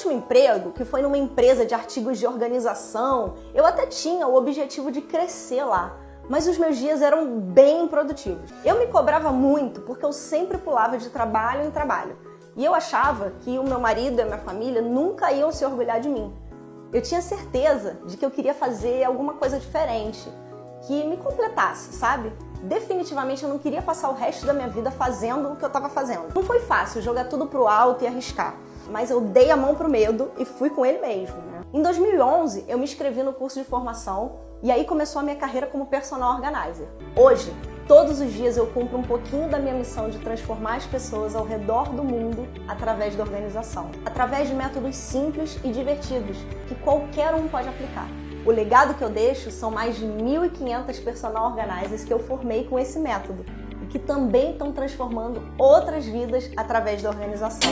último emprego, que foi numa empresa de artigos de organização, eu até tinha o objetivo de crescer lá, mas os meus dias eram bem produtivos. Eu me cobrava muito porque eu sempre pulava de trabalho em trabalho. E eu achava que o meu marido e a minha família nunca iam se orgulhar de mim. Eu tinha certeza de que eu queria fazer alguma coisa diferente, que me completasse, sabe? Definitivamente eu não queria passar o resto da minha vida fazendo o que eu estava fazendo. Não foi fácil jogar tudo pro alto e arriscar, mas eu dei a mão pro medo e fui com ele mesmo. Né? Em 2011, eu me inscrevi no curso de formação e aí começou a minha carreira como personal organizer. Hoje, Todos os dias eu cumpro um pouquinho da minha missão de transformar as pessoas ao redor do mundo através da organização, através de métodos simples e divertidos que qualquer um pode aplicar. O legado que eu deixo são mais de 1.500 personal organizers que eu formei com esse método que também estão transformando outras vidas através da organização.